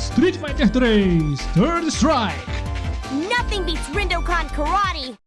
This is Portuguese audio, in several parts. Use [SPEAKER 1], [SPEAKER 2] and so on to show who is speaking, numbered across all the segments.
[SPEAKER 1] Street Fighter 3 Third Strike.
[SPEAKER 2] Nothing beats Rindokan Karate!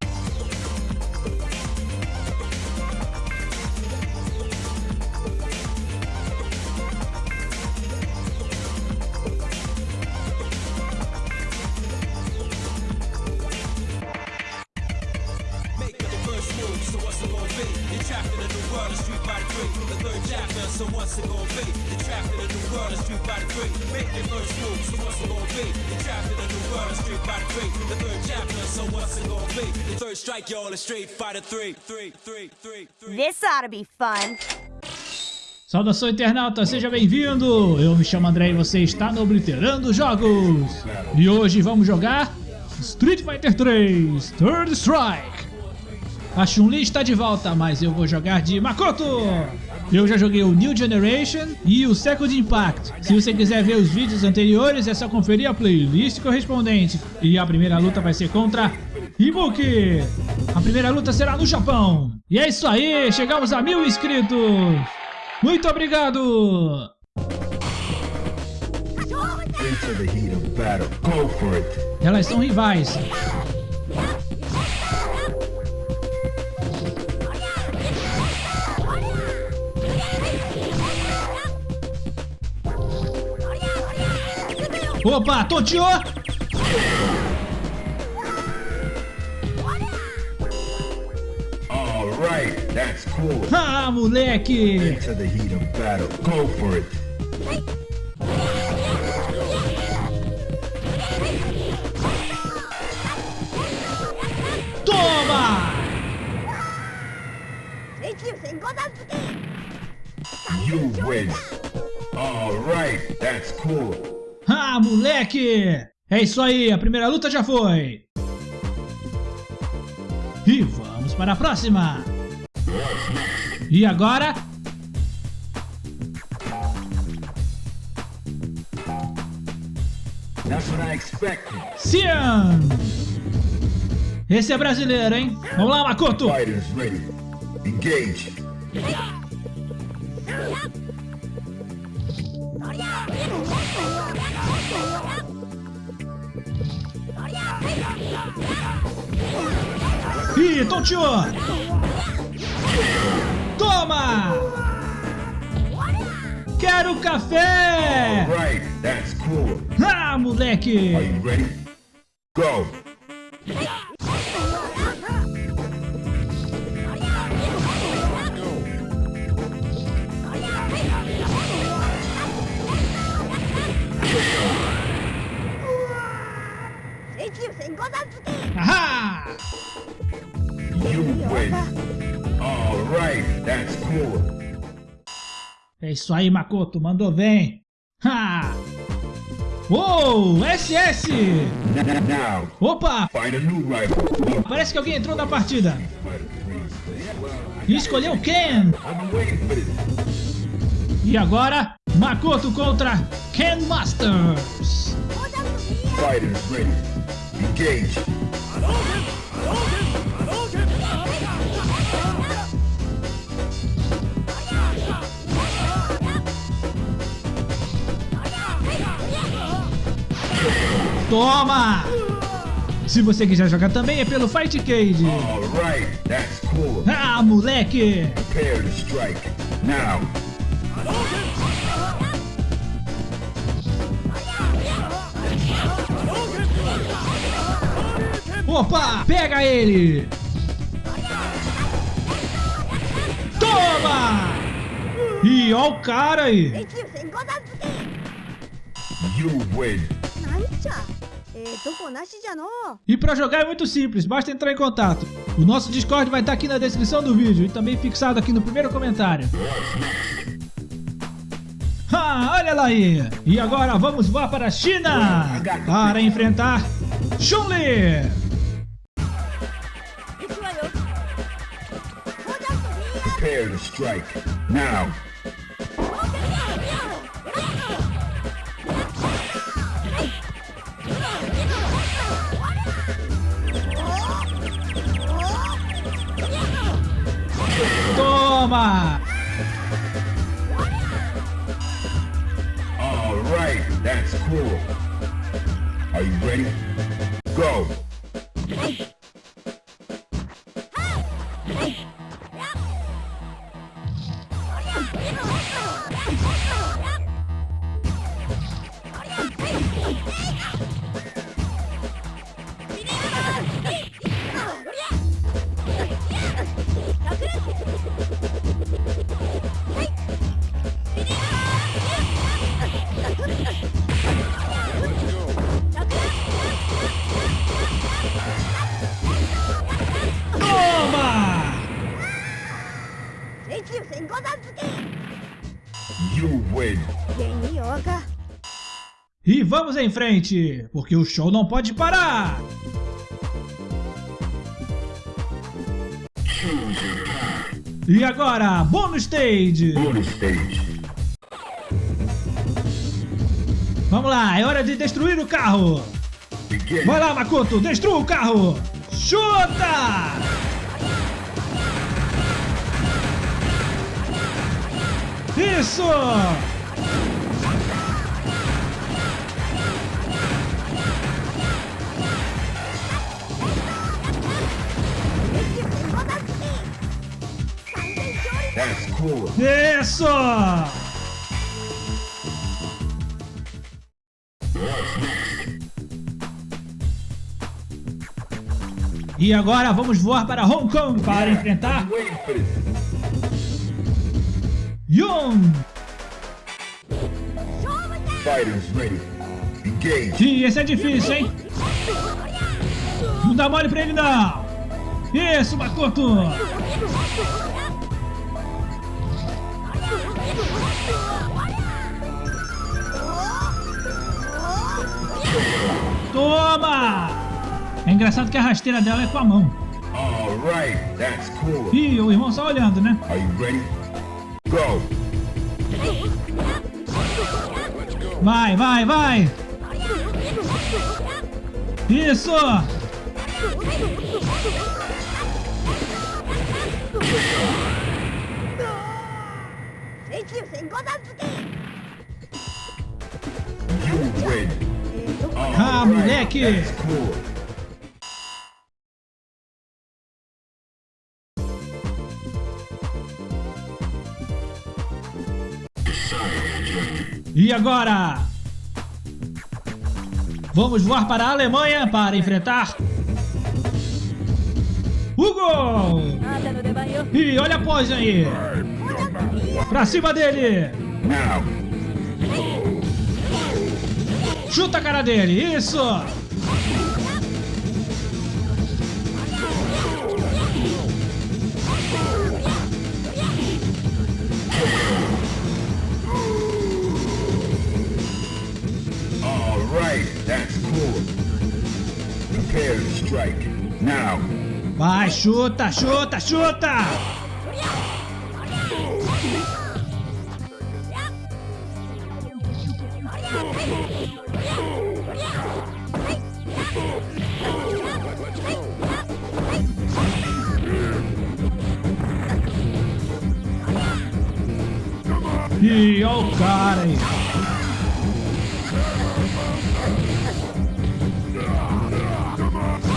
[SPEAKER 3] So what's it gonna be? The third strike, y'all, is Street Fighter 3. 3, 3, 3, 3.
[SPEAKER 2] This ought to be fun.
[SPEAKER 1] Saudação internauta, seja bem-vindo! Eu me chamo André e você está no Obliterando Jogos! E hoje vamos jogar Street Fighter 3 Third Strike! A Chun-Li está de volta, mas eu vou jogar de Makoto! Eu já joguei o New Generation e o Second Impact. Se você quiser ver os vídeos anteriores, é só conferir a playlist correspondente. E a primeira luta vai ser contra Ibuki! A primeira luta será no Japão! E é isso aí, chegamos a mil inscritos! Muito obrigado! Elas são rivais. Opa, tonteou!
[SPEAKER 4] All right, that's cool.
[SPEAKER 1] Ah, moleque!
[SPEAKER 4] Into the heat of battle. Go for it.
[SPEAKER 1] Toma!
[SPEAKER 4] You win. All right, that's cool.
[SPEAKER 1] Ah, moleque! É isso aí, a primeira luta já foi! E vamos para a próxima! E agora?
[SPEAKER 4] That's what I expected.
[SPEAKER 1] Cian! Esse é brasileiro, hein? Vamos lá, Makoto!
[SPEAKER 4] Fighters ready. Engage.
[SPEAKER 1] Ih, tonteou! Toma! Quero café!
[SPEAKER 4] Right, that's cool.
[SPEAKER 1] Ah, moleque!
[SPEAKER 4] Are you ready? Go.
[SPEAKER 1] É isso aí, Makoto, mandou bem! Ha! Uou, SS! Opa, parece que alguém entrou na partida
[SPEAKER 4] Fighter 3.
[SPEAKER 1] e escolheu Ken! E agora, Makoto contra Ken Masters!
[SPEAKER 4] Fighters ready. Engage.
[SPEAKER 1] Toma! Se você quiser jogar também é pelo Fight Cage.
[SPEAKER 4] All right, that's cool.
[SPEAKER 1] Ah, moleque!
[SPEAKER 4] Prepare to strike. Now.
[SPEAKER 1] Opa, pega ele! Toma! E ó o cara aí!
[SPEAKER 4] You win.
[SPEAKER 1] E para jogar é muito simples, basta entrar em contato. O nosso Discord vai estar aqui na descrição do vídeo e também fixado aqui no primeiro comentário. Ah, olha lá aí! E agora vamos voar para a China! Para enfrentar Chun-Li!
[SPEAKER 4] Prepare to strike, now!
[SPEAKER 1] Toma! Vamos em frente, porque o show não pode parar! E agora, bônus stage!
[SPEAKER 4] Bonus stage.
[SPEAKER 1] Vamos lá, é hora de destruir o carro! Vai lá, Makoto, destrua o carro! Chuta! Isso!
[SPEAKER 4] Cool.
[SPEAKER 1] Isso! E agora vamos voar para Hong Kong para enfrentar
[SPEAKER 4] for this.
[SPEAKER 1] Yun!
[SPEAKER 4] Fighters ready. Engage.
[SPEAKER 1] Ih, esse é difícil, hein? Não dá mole pra ele, não! Isso, Makoto! Toma! É engraçado que a rasteira dela é com a mão.
[SPEAKER 4] Alright, that's cool.
[SPEAKER 1] Ih, o irmão só olhando, né?
[SPEAKER 4] Are you ready? Go!
[SPEAKER 1] Vai, vai, vai! Isso!
[SPEAKER 4] You win.
[SPEAKER 1] Ah, moleque! E agora? Vamos voar para a Alemanha para enfrentar Hugo! E olha a pose aí! Pra cima dele! Chuta a cara dele! Isso! Vai, chuta, chuta, chuta! Olha o cara aí.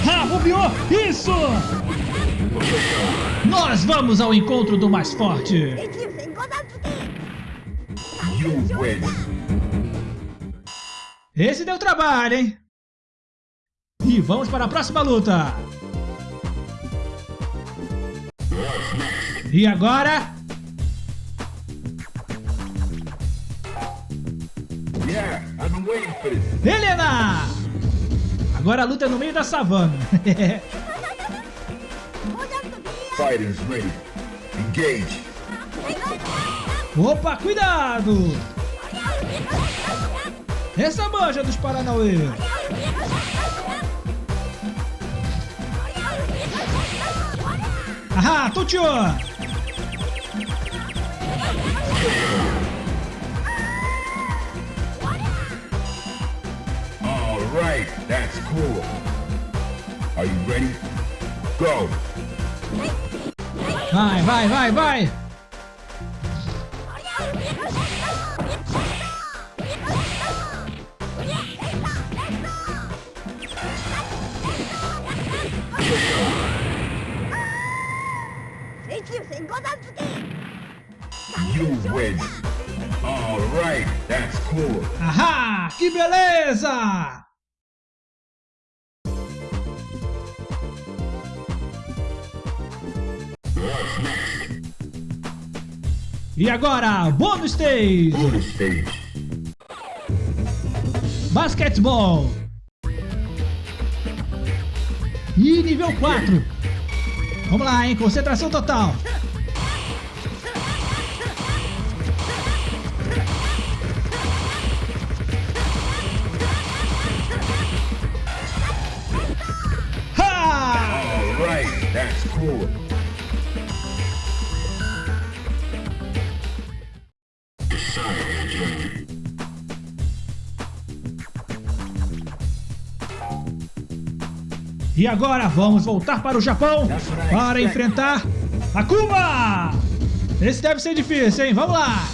[SPEAKER 1] Ah, bobeou! Isso! Nós vamos ao encontro do mais forte! Esse deu trabalho, hein? E vamos para a próxima luta! E agora, Helena! Agora a luta é no meio da savana.
[SPEAKER 4] Fighters ready. Engage.
[SPEAKER 1] Opa, cuidado! Essa manja dos Paranauê! Ahá, Tutio!
[SPEAKER 4] plural. Are you ready? Go!
[SPEAKER 1] Vai, vai, vai, vai! You win!
[SPEAKER 4] Alright, that's cool!
[SPEAKER 1] Aha! Que beleza! E agora, bônus stage!
[SPEAKER 4] Bonus stage.
[SPEAKER 1] Basquetebol. E nível 4. Vamos lá, hein? Concentração total. Ha!
[SPEAKER 4] Alright, that's cool.
[SPEAKER 1] E agora vamos voltar para o Japão para enfrentar Akuma! Esse deve ser difícil, hein? Vamos lá!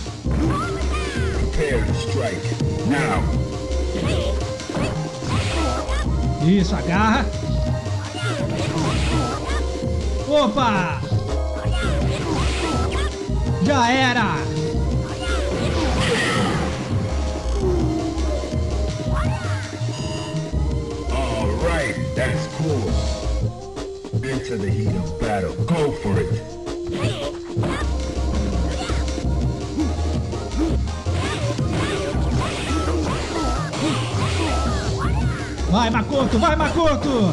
[SPEAKER 1] Isso, agarra. Opa! Já era!
[SPEAKER 4] The heat of battle. Go for it.
[SPEAKER 1] Vai, Makoto! Vai, Makoto!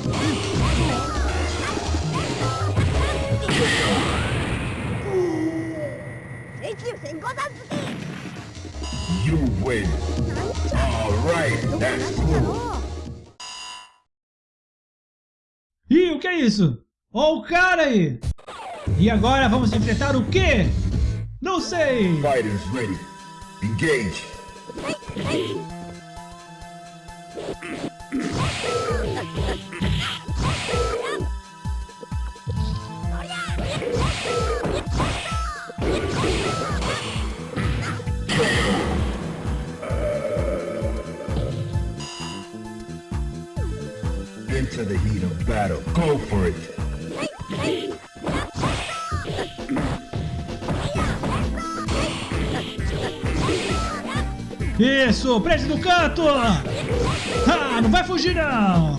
[SPEAKER 4] You win. Alright, that's cool.
[SPEAKER 1] Ih, o que é isso? Ó o cara aí! E agora vamos enfrentar o quê? Não sei!
[SPEAKER 4] Fighters ready. Engage. Into the heat of battle. Go for it.
[SPEAKER 1] Isso, prende no canto! Ah, não vai fugir não!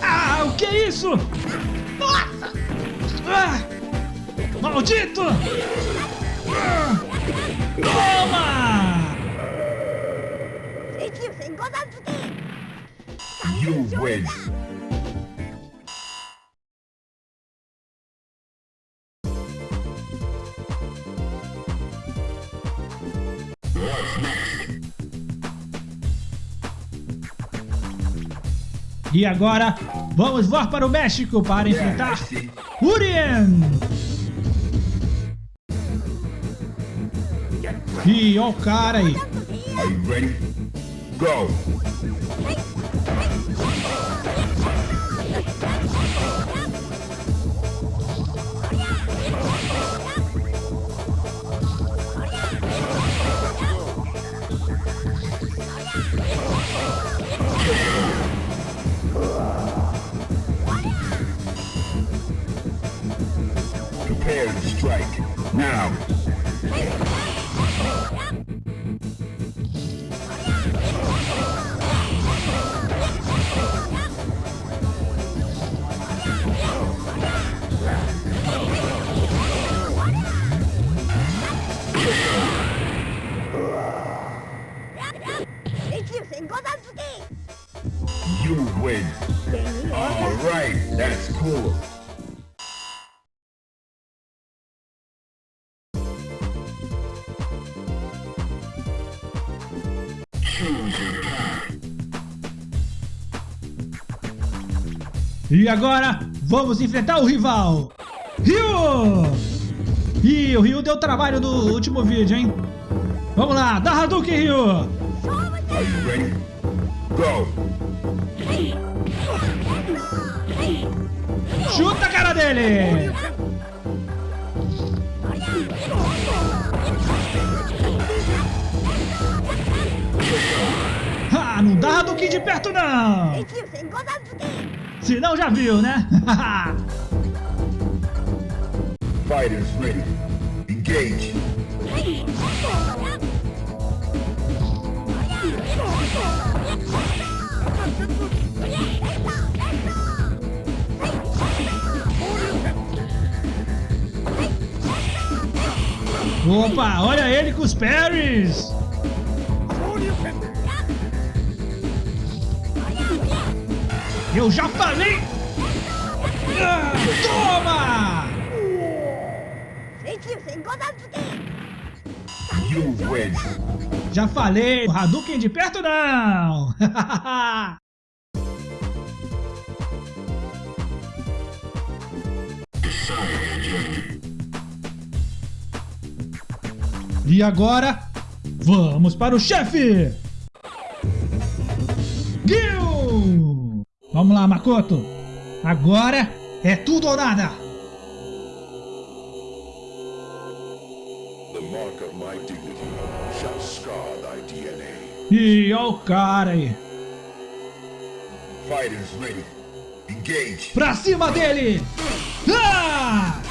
[SPEAKER 1] Ah, o que é isso? Nossa! Ah, maldito! Ah!
[SPEAKER 4] You win.
[SPEAKER 1] E agora, vamos voar para o México para enfrentar. Urien! E ó o cara aí.
[SPEAKER 4] Are you ready? Go. You win. All right, that's cool.
[SPEAKER 1] E agora, vamos enfrentar o rival. Ryu! Ih, o Ryu deu trabalho no último vídeo, hein? Vamos lá, dá Hadouken, Ryu!
[SPEAKER 4] Are you ready? Go.
[SPEAKER 1] Chuta a cara dele! Ah, não dá Hadouken de perto não! Se não já viu, né?
[SPEAKER 4] Fighters ready. Engage.
[SPEAKER 1] Opa, olha ele com os parries! Eu já falei! Ah, toma! Já falei! Hadouken de perto não! e agora, vamos para o chefe! Gil! Vamos lá, Makoto! Agora é tudo ou nada!
[SPEAKER 5] The mark of my dignity shall scar thy DNA.
[SPEAKER 1] E olha o cara aí!
[SPEAKER 4] Fighters ready. Engage.
[SPEAKER 1] Pra cima dele! Ah!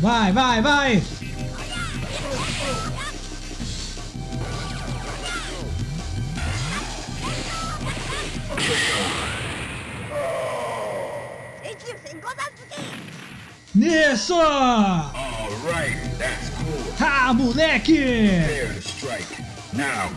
[SPEAKER 1] Vai, vai, vai! Isso!
[SPEAKER 4] Cool.
[SPEAKER 1] Ah, moleque!
[SPEAKER 4] Now.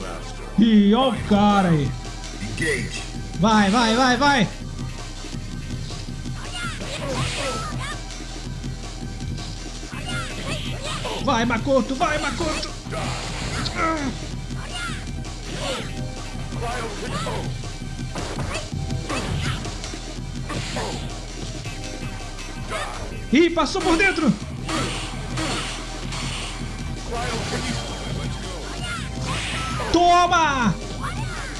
[SPEAKER 5] Master.
[SPEAKER 1] E o cara aí.
[SPEAKER 4] Engage.
[SPEAKER 1] Vai, vai, vai, vai! Vai, Makoto, vai, Makoto! Ih, passou por dentro! Toma!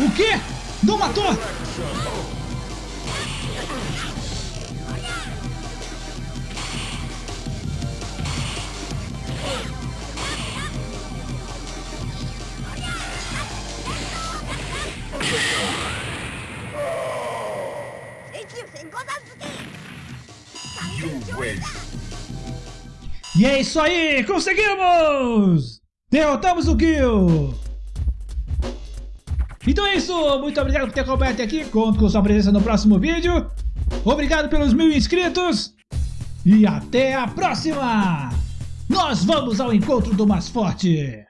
[SPEAKER 1] O quê? Não matou? E é isso aí, conseguimos! Derrotamos o Gil! Então é isso, muito obrigado por ter acompanhado aqui, conto com sua presença no próximo vídeo. Obrigado pelos mil inscritos e até a próxima! Nós vamos ao encontro do mais forte!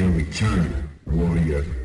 [SPEAKER 4] Your return, warrior.